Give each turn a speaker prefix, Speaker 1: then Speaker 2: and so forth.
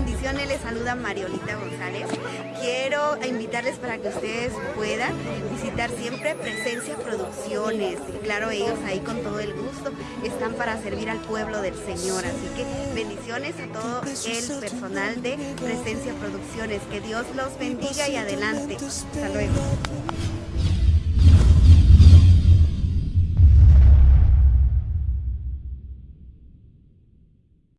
Speaker 1: Bendiciones les saluda Mariolita González. Quiero invitarles para que ustedes puedan visitar siempre Presencia Producciones. claro, ellos ahí con todo el gusto están para servir al pueblo del Señor. Así que bendiciones a todo el personal de Presencia Producciones. Que Dios los bendiga y adelante. Hasta luego.